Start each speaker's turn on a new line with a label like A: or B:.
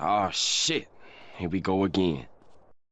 A: Oh shit. Here we go again.